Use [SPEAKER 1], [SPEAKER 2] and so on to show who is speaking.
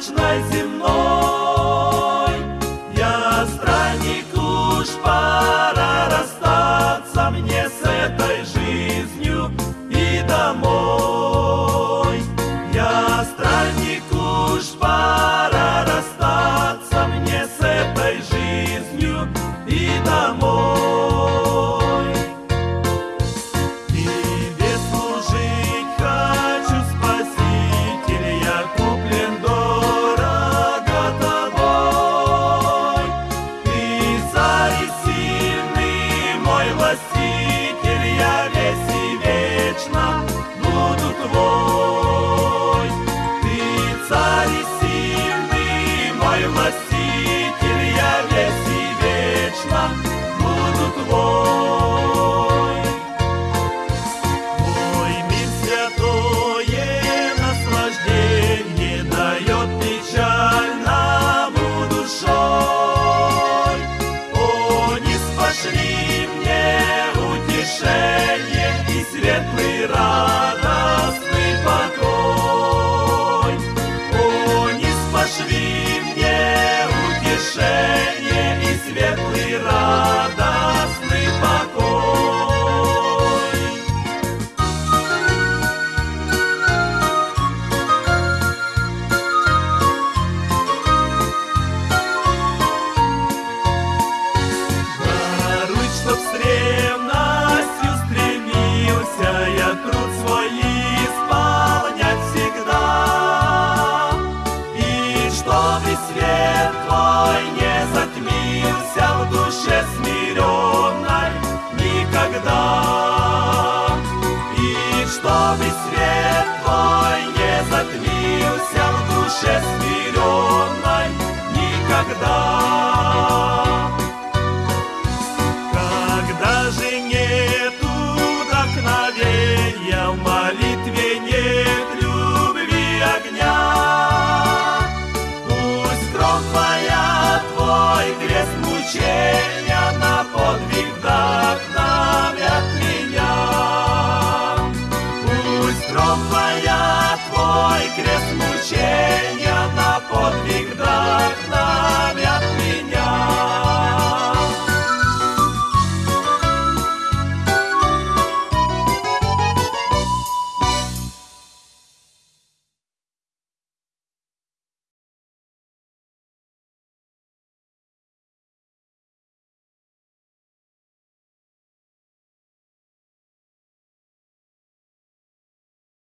[SPEAKER 1] ночной земной. Я странник, уж пора расстаться мне с этой жизнью и домой. Я странник, уж пора расстаться мне с этой жизнью и домой. властитель я весь и вечно. душе смиренной никогда. И чтобы свет твой не затмился в душе смиренной никогда. Мучения на подвиг вдохновят меня. Пусть кровь твоя, твой крест мучения на подвиг вдохновят